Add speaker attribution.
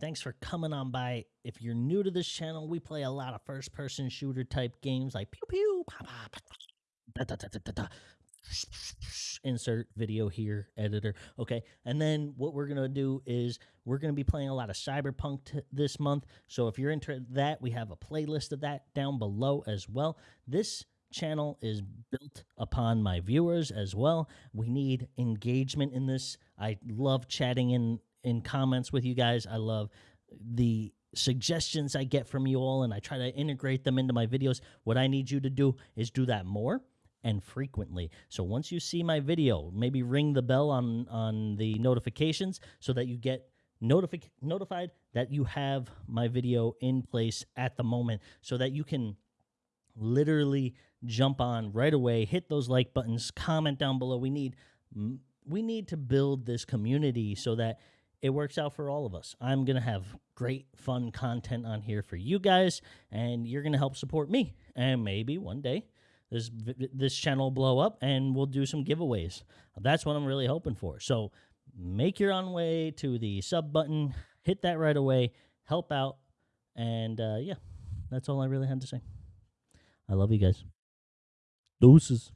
Speaker 1: Thanks for coming on by. If you're new to this channel, we play a lot of first person shooter type games like pew pew, pop, pop, da, da, da, da, insert video here editor. Okay and then what we're gonna do is we're gonna be playing a lot of cyberpunk this month. So if you're into that we have a playlist of that down below as well. This channel is built upon my viewers as well. We need engagement in this. I love chatting in in comments with you guys i love the suggestions i get from you all and i try to integrate them into my videos what i need you to do is do that more and frequently. So once you see my video, maybe ring the bell on on the notifications so that you get notifi- notified that you have my video in place at the moment so that you can literally jump on right away, hit those like buttons, comment down below. We need we need to build this community so that it works out for all of us. I'm going to have great fun content on here for you guys and you're going to help support me. And maybe one day this this channel will blow up and we'll do some giveaways. That's what I'm really hoping for. So make your own way to the sub button, hit that right away, help out, and uh, yeah, that's all I really had to say. I love you guys. Deuces.